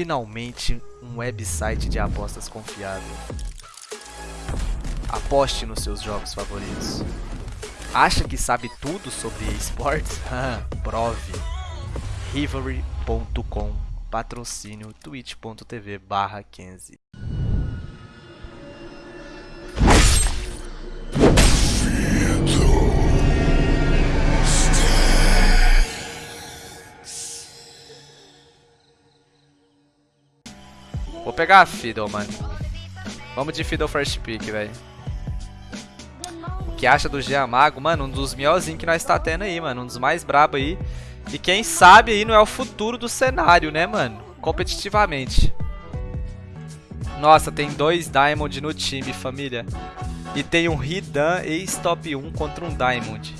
finalmente um website de apostas confiável. Aposte nos seus jogos favoritos. Acha que sabe tudo sobre esportes? Prove. Rivalry.com Patrocínio twitch.tv barra 15 pegar a Fiddle, mano. Vamos de Fiddle First Pick, velho. O que acha do Jean Mago? Mano, um dos melhorzinhos que nós tá tendo aí, mano. Um dos mais brabo aí. E quem sabe aí não é o futuro do cenário, né, mano? Competitivamente. Nossa, tem dois Diamond no time, família. E tem um Hidan ex-top 1 contra um Diamond.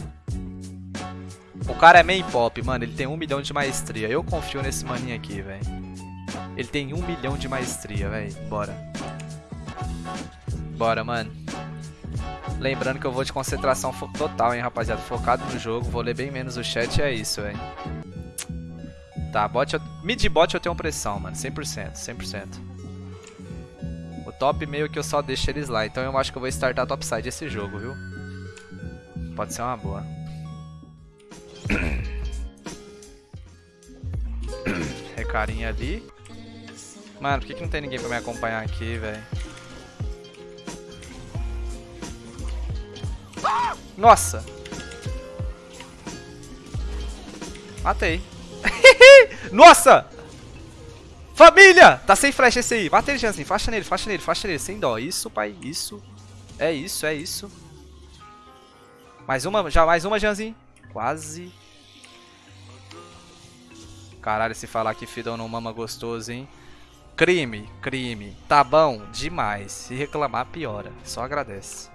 O cara é main pop, mano. Ele tem um milhão de maestria. Eu confio nesse maninho aqui, velho. Ele tem um milhão de maestria, velho. Bora. Bora, mano. Lembrando que eu vou de concentração total, hein, rapaziada. Focado no jogo. Vou ler bem menos o chat. É isso, velho. Tá, bot, eu... mid bot eu tenho pressão, mano. 100%, 100%. O top meio que eu só deixo eles lá. Então eu acho que eu vou startar topside esse jogo, viu? Pode ser uma boa. Recarinha ali. Mano, por que, que não tem ninguém pra me acompanhar aqui, velho? Nossa! Matei. Nossa! Família! Tá sem flash esse aí. Mata ele, Jansen. Faixa nele, faixa nele, faixa nele. Sem dó. Isso, pai. Isso. É isso, é isso. Mais uma, já mais uma, Janzinho. Quase. Caralho, se falar que Fidão não mama gostoso, hein? Crime, crime. Tá bom? Demais. Se reclamar, piora. Só agradece.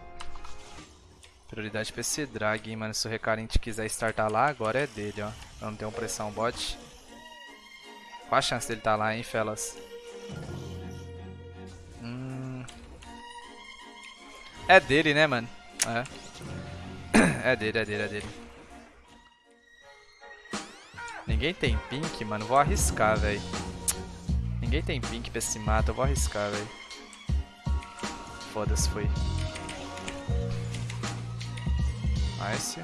Prioridade pra esse drag, hein, mano. Se o recarente quiser startar lá, agora é dele, ó. Eu não tenho pressão bot. Qual a chance dele tá lá, hein, felas? Hum... É dele, né, mano? É. É dele, é dele, é dele. Ninguém tem pink, mano. Vou arriscar, velho. Ninguém tem pink pra esse mato, eu vou arriscar, velho. Foda-se, foi. Nice.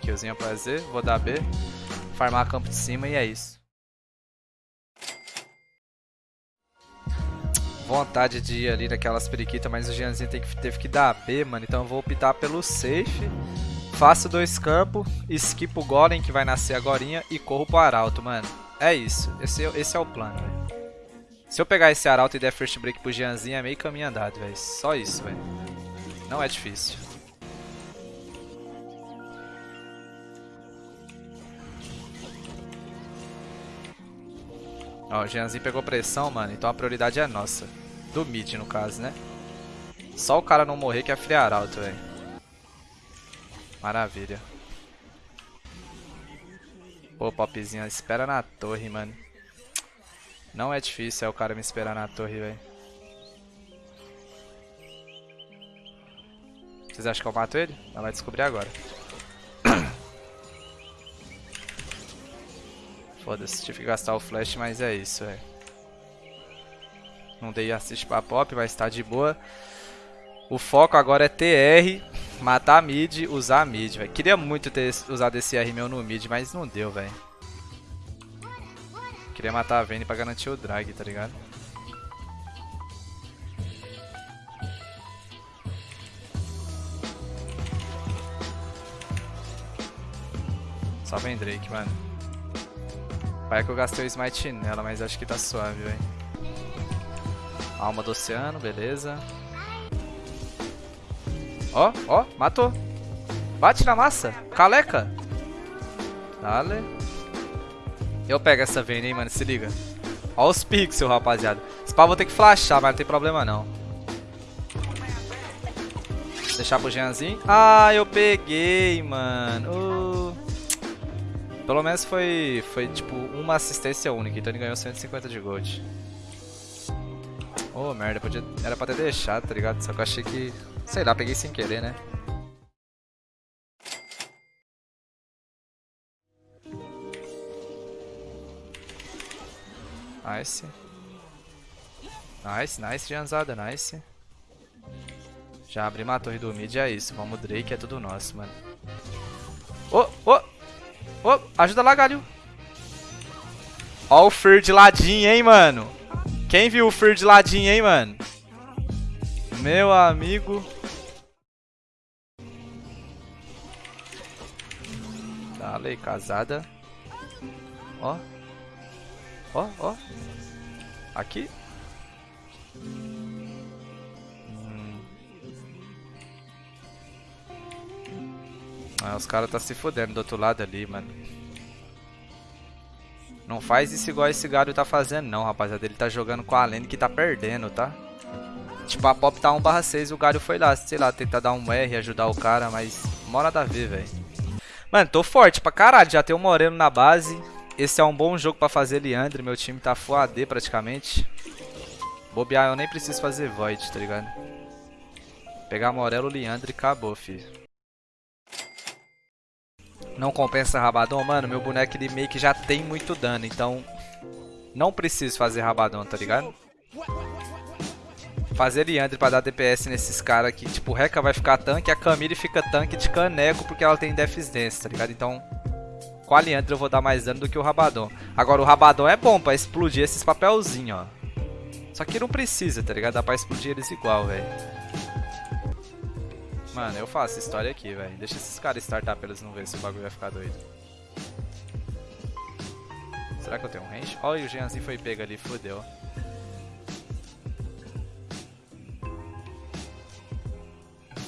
Killzinho pra Z, vou dar B. Farmar campo de cima e é isso. Vontade de ir ali naquelas periquitas, mas o Jeanzinho tem que, teve que dar B, mano. Então eu vou optar pelo safe. Faço dois campos, skip o golem que vai nascer agora e corro pro arauto, mano. É isso, esse, esse é o plano, velho. Se eu pegar esse arauto e der first break pro Jeanzinho, é meio caminho andado, velho. Só isso, velho. Não é difícil. Ó, o Jeanzinho pegou pressão, mano. Então a prioridade é nossa. Do mid, no caso, né? Só o cara não morrer que é free arauto, velho. Maravilha. Pô, popzinho, espera na torre, mano. Não é difícil é o cara me esperar na torre, velho. Vocês acham que eu mato ele? Ela vai descobrir agora. Foda-se, tive que gastar o flash, mas é isso, velho. Não dei assist pra pop, mas tá de boa. O foco agora é TR, matar mid, usar mid, velho. Queria muito ter usado esse R meu no mid, mas não deu, velho. Queria matar a Vayne pra garantir o drag, tá ligado? Só vem Drake, mano. Pai que eu gastei o smite nela, mas acho que tá suave, velho. Alma do oceano, beleza. Ó, ó, matou. Bate na massa. Caleca. Dale. Eu pego essa Vayne, hein, mano, se liga. Ó os pixels, rapaziada. Esse pau vou ter que flashar, mas não tem problema não. Deixar pro Jeanzinho. Ah, eu peguei, mano. Uh. Pelo menos foi, foi, tipo, uma assistência única. Então ele ganhou 150 de gold. Oh, merda. Podia, era pra ter deixado, tá ligado? Só que eu achei que... Sei lá, peguei sem querer, né? Nice. Nice, nice, Janzada, nice. Já abrimos a torre do mid, é isso. Vamos Drake, é tudo nosso, mano. Ô, ô! Ô, ajuda lá, galho. Ó o Fer de ladinho, hein, mano. Quem viu o Fer de ladinho, hein, mano? Meu amigo. Dale, casada. Ó. Ó, ó. Aqui. Hum. Ah, os caras tá se fodendo do outro lado ali, mano. Não faz isso igual esse gado tá fazendo não, rapaziada. Ele tá jogando com a lane que tá perdendo, tá? Tipo, a pop tá 1 barra 6 o Galho foi lá, sei lá, tentar dar um R, ajudar o cara, mas mora da ver, velho. Mano, tô forte pra caralho, já tem o Moreno na base. Esse é um bom jogo pra fazer Leandre, meu time tá full AD praticamente. Bobear, eu nem preciso fazer Void, tá ligado? Pegar Morelo, Leandre e acabou, filho. Não compensa Rabadon? Mano, meu boneco ele meio que já tem muito dano, então... Não preciso fazer Rabadon, tá ligado? Fazer Leandre pra dar DPS nesses caras aqui. Tipo, o Rekka vai ficar tanque, a Camille fica tanque de caneco porque ela tem Dance, tá ligado? Então, com a Leandre eu vou dar mais dano do que o Rabadon. Agora, o Rabadon é bom pra explodir esses papelzinhos, ó. Só que não precisa, tá ligado? Dá pra explodir eles igual, velho. Mano, eu faço história aqui, velho. Deixa esses caras startar pra eles não verem se o bagulho vai ficar doido. Será que eu tenho um range? Olha, o Jeanzinho foi pego ali, fodeu.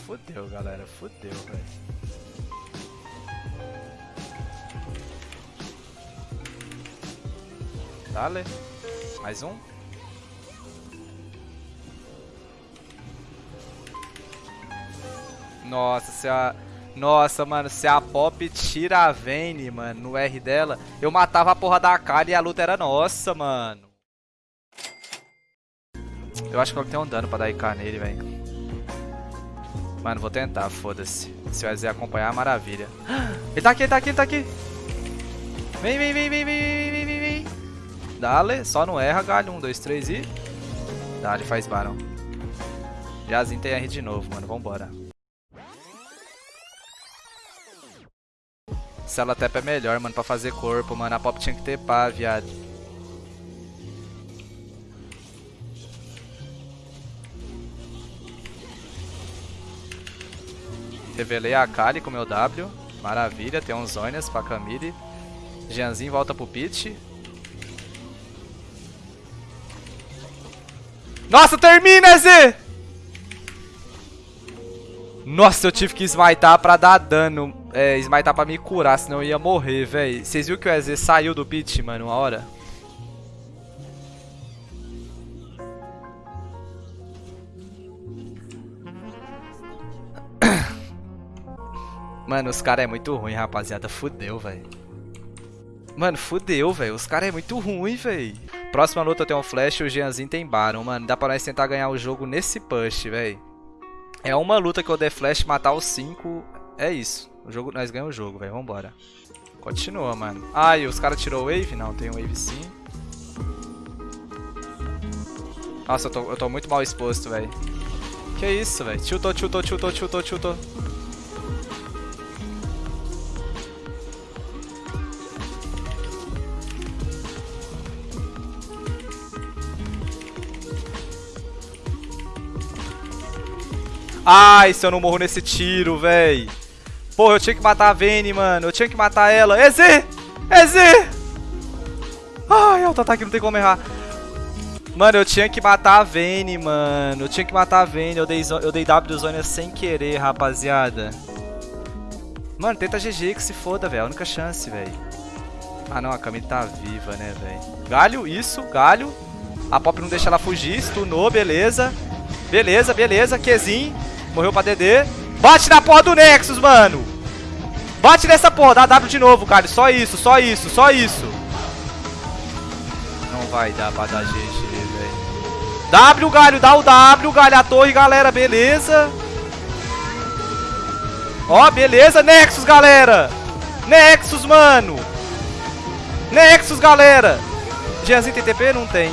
Fudeu, galera. Fudeu, velho. Dale. Mais um. Nossa, se a... Nossa, mano, se a Pop tira a Vayne, mano, no R dela, eu matava a porra da Kali e a luta era nossa, mano. Eu acho que ela tem um dano pra dar IK nele, velho. Mano, vou tentar, foda-se. Se o EZ acompanhar, maravilha. Ele tá aqui, ele tá aqui, ele tá aqui. Vem, vem, vem, vem, vem, vem, vem. Dale, só não erra, galho. Um, dois, três e... Dale, faz barão. Jazinho tem R de novo, mano. Vambora. Cela tap é melhor, mano, pra fazer corpo, mano. A pop tinha que ter pá, viado. Revelei a Kali com meu W. Maravilha, tem uns Zonias pra Camille. Jeanzinho volta pro pit. Nossa, termina, Z! Nossa, eu tive que smitar pra dar dano. É, smitar pra me curar, senão eu ia morrer, velho. Vocês viram que o EZ saiu do pit, mano, uma hora? Mano, os caras é muito ruim, rapaziada. Fudeu, velho. Mano, fudeu, velho. Os caras é muito ruim, velho. Próxima luta tem um Flash e o Jeanzinho tem Baron, mano. Dá pra nós tentar ganhar o jogo nesse push, velho. É uma luta que eu der Flash, matar os 5. É isso. O jogo, nós ganhamos o jogo, velho. Vambora. Continua, mano. E os caras tirou o Wave? Não, tem Wave sim. Nossa, eu tô, eu tô muito mal exposto, velho. Que isso, velho. Tiltou, tiltou, tiltou, tiltou, tiltou. Ai, se eu não morro nesse tiro, véi. Porra, eu tinha que matar a Vayne, mano. Eu tinha que matar ela. É Z! É Z! Ai, auto-ataque não tem como errar. Mano, eu tinha que matar a Vayne, mano. Eu tinha que matar a Vayne. Eu dei, eu dei W Zônia sem querer, rapaziada. Mano, tenta GG que se foda, velho. A única chance, velho. Ah, não. A Camille tá viva, né, velho. Galho, isso. Galho. A Pop não deixa ela fugir. Stunou, beleza. Beleza, beleza. Qzinho. Morreu pra DD. Bate na porra do Nexus, mano. Bate nessa porra. Dá W de novo, cara. Só isso, só isso, só isso. Não vai dar pra dar GG, velho. W, galho. Dá o W, galho. A torre, galera. Beleza. Ó, beleza. Nexus, galera. Nexus, mano. Nexus, galera. Jeanzinho tem TP? Não tem.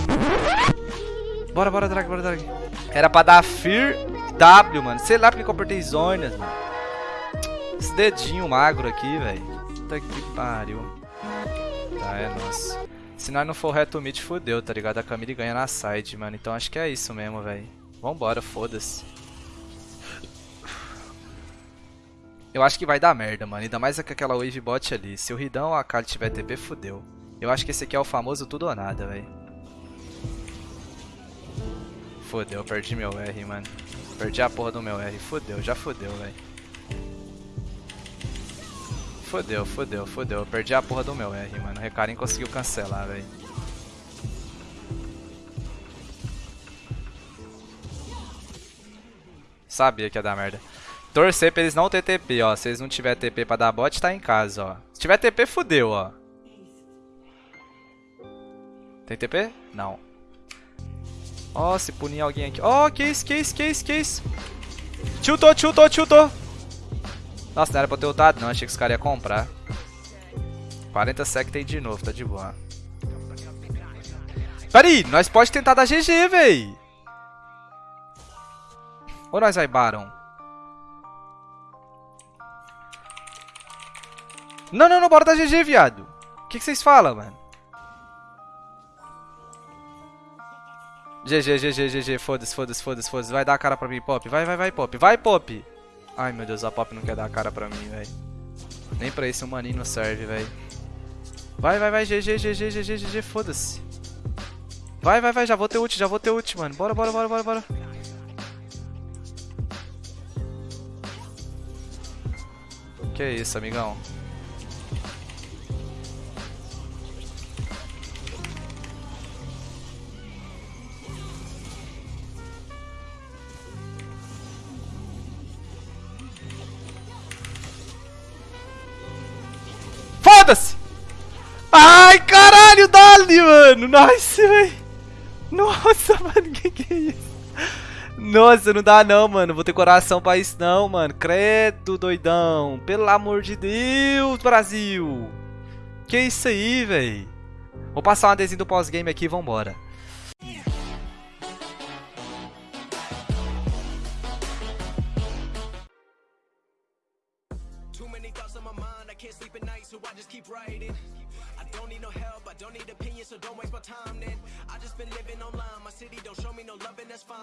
Bora, bora, drag, bora, drag. Era pra dar Fear W, mano. Sei lá porque eu apertei Zonas, mano. Esse dedinho magro aqui, velho. Puta que pariu. Tá, é nossa. Se nós não for reto mid, fodeu, tá ligado? A Camille ganha na side, mano. Então acho que é isso mesmo, velho. Vambora, foda-se. Eu acho que vai dar merda, mano. Ainda mais com aquela wave bot ali. Se o Ridão ou a Kali tiver TP, fodeu. Eu acho que esse aqui é o famoso tudo ou nada, velho. Fodeu, perdi meu R, mano. Perdi a porra do meu R. Fodeu, já fodeu, velho. Fodeu, fodeu, fodeu. Perdi a porra do meu R, mano. O Recarim conseguiu cancelar, velho. Sabia que ia dar merda. Torcer pra eles não ter TP, ó. Se eles não tiver TP pra dar bot, tá em casa, ó. Se tiver TP, fudeu, ó. Tem TP? Não. Ó, oh, se punir alguém aqui. Ó, oh, que isso, que isso, que isso, que isso. Tiltou, tiltou, tiltou. Nossa, não era pra ter ultado, não. Achei que os caras iam comprar. 40 sec tem de novo, tá de boa. Pera aí, nós pode tentar dar GG, véi. Ou nós vai Baron? Não, não, não, bora dar GG, viado. O que, que vocês falam, mano? GG, GG, GG, foda-se, foda-se, foda-se, foda-se. Vai dar a cara pra mim, Pop. Vai, vai, vai, Pop. Vai, Pop. Ai, meu Deus, a Pop não quer dar a cara pra mim, velho. Nem pra isso o maninho serve, velho. Vai, vai, vai, GG, GG, GG, GG, foda-se. Vai, vai, vai, já vou ter ult, já vou ter ult, mano. Bora, bora, bora, bora, bora. Que isso, amigão. Caralho, dali, mano! Nice, velho! Nossa, mano, que que é isso? Nossa, não dá não, mano. Vou ter coração pra isso não, mano. Credo, doidão. Pelo amor de Deus, Brasil. Que isso aí, velho. Vou passar uma desenho do pós-game aqui e vambora. That's fine.